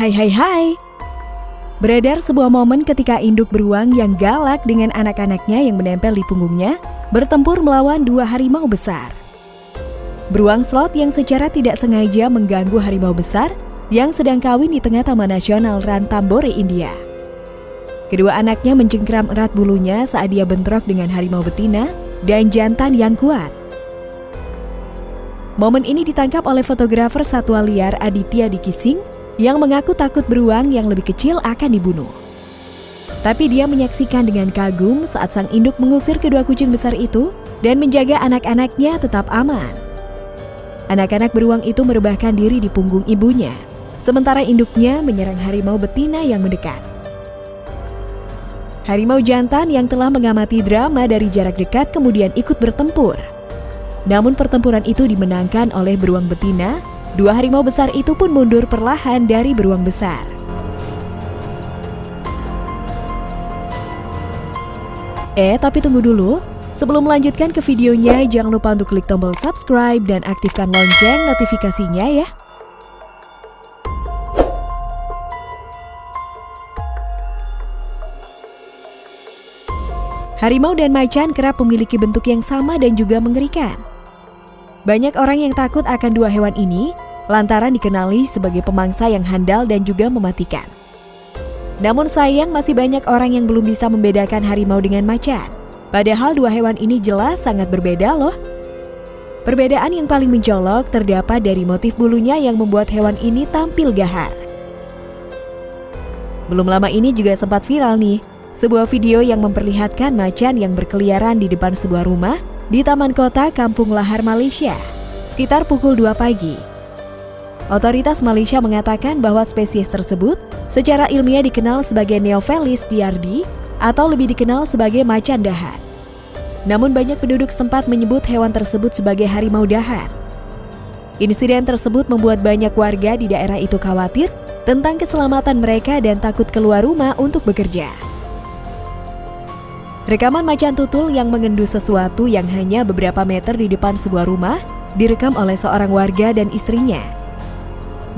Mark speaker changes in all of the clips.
Speaker 1: Hai hai hai. Beredar sebuah momen ketika induk beruang yang galak dengan anak-anaknya yang menempel di punggungnya bertempur melawan dua harimau besar. Beruang slot yang secara tidak sengaja mengganggu harimau besar yang sedang kawin di tengah Taman Nasional Rantambore, India. Kedua anaknya mencengkram erat bulunya saat dia bentrok dengan harimau betina dan jantan yang kuat. Momen ini ditangkap oleh fotografer satwa liar Aditya Dikising yang mengaku takut beruang yang lebih kecil akan dibunuh. Tapi dia menyaksikan dengan kagum saat sang induk mengusir kedua kucing besar itu dan menjaga anak-anaknya tetap aman. Anak-anak beruang itu merebahkan diri di punggung ibunya, sementara induknya menyerang harimau betina yang mendekat. Harimau jantan yang telah mengamati drama dari jarak dekat kemudian ikut bertempur. Namun pertempuran itu dimenangkan oleh beruang betina Dua harimau besar itu pun mundur perlahan dari beruang besar. Eh, tapi tunggu dulu. Sebelum melanjutkan ke videonya, jangan lupa untuk klik tombol subscribe dan aktifkan lonceng notifikasinya ya. Harimau dan macan kerap memiliki bentuk yang sama dan juga mengerikan. Banyak orang yang takut akan dua hewan ini lantaran dikenali sebagai pemangsa yang handal dan juga mematikan. Namun sayang masih banyak orang yang belum bisa membedakan harimau dengan macan. Padahal dua hewan ini jelas sangat berbeda loh. Perbedaan yang paling mencolok terdapat dari motif bulunya yang membuat hewan ini tampil gahar. Belum lama ini juga sempat viral nih, sebuah video yang memperlihatkan macan yang berkeliaran di depan sebuah rumah di Taman Kota Kampung Lahar, Malaysia, sekitar pukul 2 pagi. Otoritas Malaysia mengatakan bahwa spesies tersebut secara ilmiah dikenal sebagai Neophelis diardi atau lebih dikenal sebagai macan dahan. Namun banyak penduduk setempat menyebut hewan tersebut sebagai harimau dahan. Insiden tersebut membuat banyak warga di daerah itu khawatir tentang keselamatan mereka dan takut keluar rumah untuk bekerja. Rekaman macan tutul yang mengendus sesuatu yang hanya beberapa meter di depan sebuah rumah direkam oleh seorang warga dan istrinya.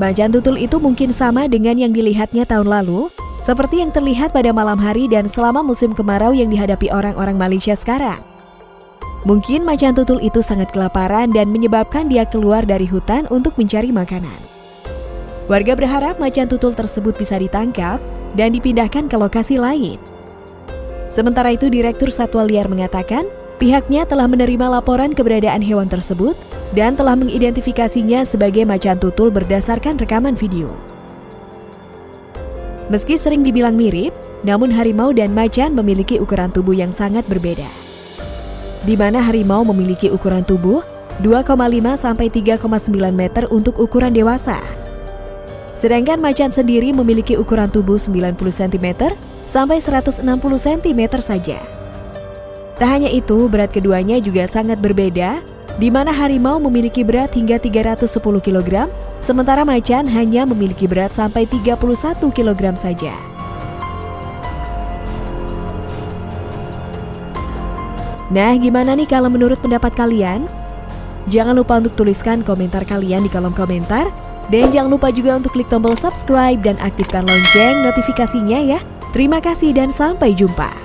Speaker 1: Macan tutul itu mungkin sama dengan yang dilihatnya tahun lalu, seperti yang terlihat pada malam hari dan selama musim kemarau yang dihadapi orang-orang Malaysia sekarang. Mungkin macan tutul itu sangat kelaparan dan menyebabkan dia keluar dari hutan untuk mencari makanan. Warga berharap macan tutul tersebut bisa ditangkap dan dipindahkan ke lokasi lain. Sementara itu, Direktur Satwa Liar mengatakan pihaknya telah menerima laporan keberadaan hewan tersebut dan telah mengidentifikasinya sebagai macan tutul berdasarkan rekaman video. Meski sering dibilang mirip, namun harimau dan macan memiliki ukuran tubuh yang sangat berbeda. Di mana harimau memiliki ukuran tubuh 2,5 sampai 3,9 meter untuk ukuran dewasa. Sedangkan macan sendiri memiliki ukuran tubuh 90 cm sampai 160 cm saja. Tak hanya itu, berat keduanya juga sangat berbeda, di mana harimau memiliki berat hingga 310 kg, sementara macan hanya memiliki berat sampai 31 kg saja. Nah, gimana nih kalau menurut pendapat kalian? Jangan lupa untuk tuliskan komentar kalian di kolom komentar. Dan jangan lupa juga untuk klik tombol subscribe dan aktifkan lonceng notifikasinya ya. Terima kasih dan sampai jumpa.